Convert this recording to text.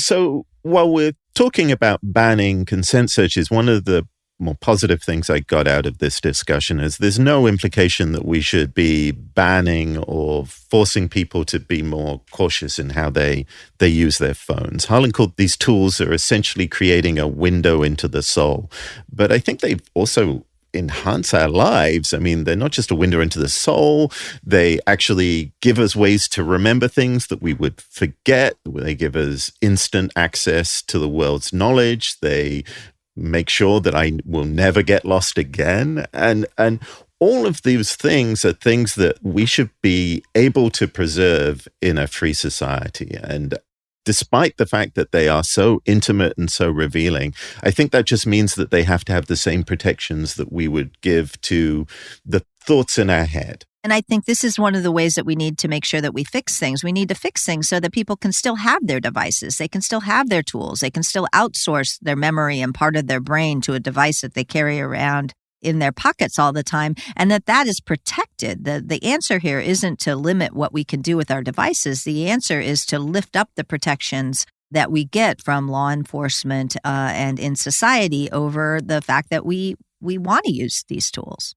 So while we're talking about banning consent searches, one of the more positive things I got out of this discussion is there's no implication that we should be banning or forcing people to be more cautious in how they they use their phones. Harlan called these tools are essentially creating a window into the soul, but I think they've also enhance our lives. I mean, they're not just a window into the soul. They actually give us ways to remember things that we would forget. They give us instant access to the world's knowledge. They make sure that I will never get lost again. And and all of these things are things that we should be able to preserve in a free society. And despite the fact that they are so intimate and so revealing, I think that just means that they have to have the same protections that we would give to the thoughts in our head. And I think this is one of the ways that we need to make sure that we fix things. We need to fix things so that people can still have their devices. They can still have their tools. They can still outsource their memory and part of their brain to a device that they carry around in their pockets all the time and that that is protected. The the answer here isn't to limit what we can do with our devices. The answer is to lift up the protections that we get from law enforcement uh, and in society over the fact that we we want to use these tools.